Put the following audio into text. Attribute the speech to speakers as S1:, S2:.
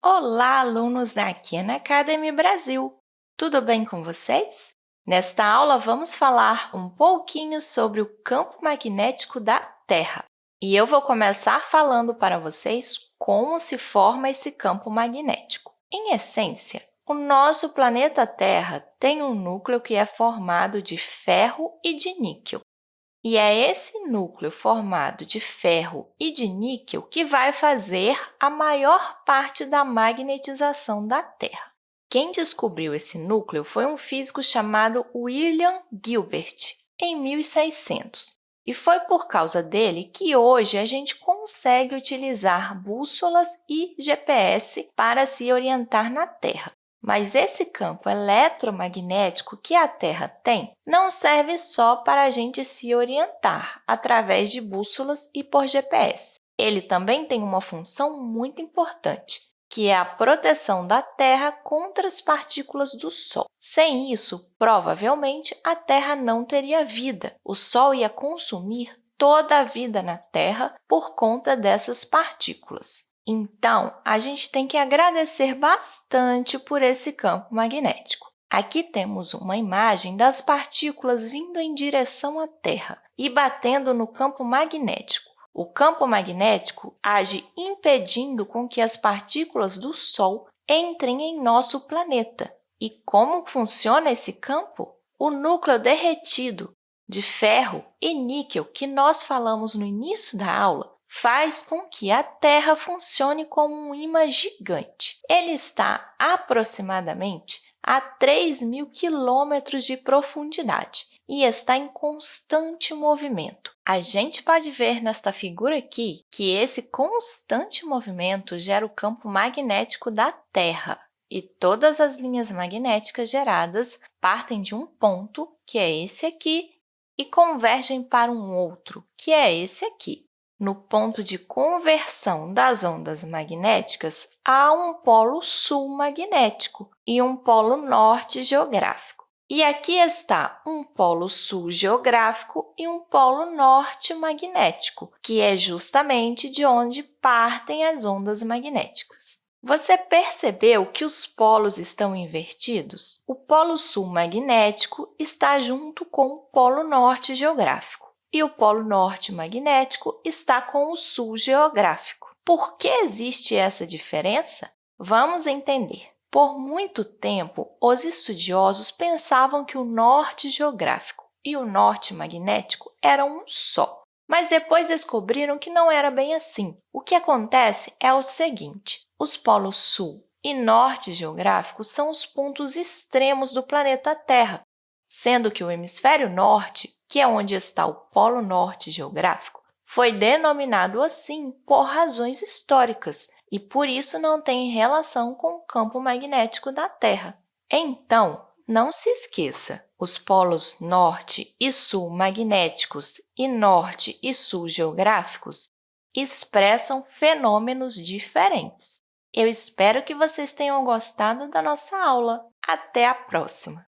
S1: Olá, alunos da Khan Academy Brasil! Tudo bem com vocês? Nesta aula, vamos falar um pouquinho sobre o campo magnético da Terra. E eu vou começar falando para vocês como se forma esse campo magnético. Em essência, o nosso planeta Terra tem um núcleo que é formado de ferro e de níquel. E é esse núcleo formado de ferro e de níquel que vai fazer a maior parte da magnetização da Terra. Quem descobriu esse núcleo foi um físico chamado William Gilbert, em 1600. E foi por causa dele que hoje a gente consegue utilizar bússolas e GPS para se orientar na Terra. Mas esse campo eletromagnético que a Terra tem não serve só para a gente se orientar através de bússolas e por GPS. Ele também tem uma função muito importante, que é a proteção da Terra contra as partículas do Sol. Sem isso, provavelmente, a Terra não teria vida. O Sol ia consumir toda a vida na Terra por conta dessas partículas. Então, a gente tem que agradecer bastante por esse campo magnético. Aqui temos uma imagem das partículas vindo em direção à Terra e batendo no campo magnético. O campo magnético age impedindo com que as partículas do Sol entrem em nosso planeta. E como funciona esse campo? O núcleo derretido de ferro e níquel que nós falamos no início da aula faz com que a Terra funcione como um imã gigante. Ele está aproximadamente a 3 mil quilômetros de profundidade e está em constante movimento. A gente pode ver nesta figura aqui que esse constante movimento gera o campo magnético da Terra. E todas as linhas magnéticas geradas partem de um ponto, que é esse aqui, e convergem para um outro, que é esse aqui. No ponto de conversão das ondas magnéticas, há um polo sul magnético e um polo norte geográfico. E aqui está um polo sul geográfico e um polo norte magnético, que é justamente de onde partem as ondas magnéticas. Você percebeu que os polos estão invertidos? O polo sul magnético está junto com o polo norte geográfico e o Polo Norte magnético está com o Sul geográfico. Por que existe essa diferença? Vamos entender. Por muito tempo, os estudiosos pensavam que o Norte geográfico e o Norte magnético eram um só. Mas depois descobriram que não era bem assim. O que acontece é o seguinte, os polos Sul e Norte geográfico são os pontos extremos do planeta Terra, sendo que o hemisfério norte, que é onde está o Polo Norte geográfico, foi denominado assim por razões históricas e, por isso, não tem relação com o campo magnético da Terra. Então, não se esqueça, os polos norte e sul magnéticos e norte e sul geográficos expressam fenômenos diferentes. Eu espero que vocês tenham gostado da nossa aula. Até a próxima!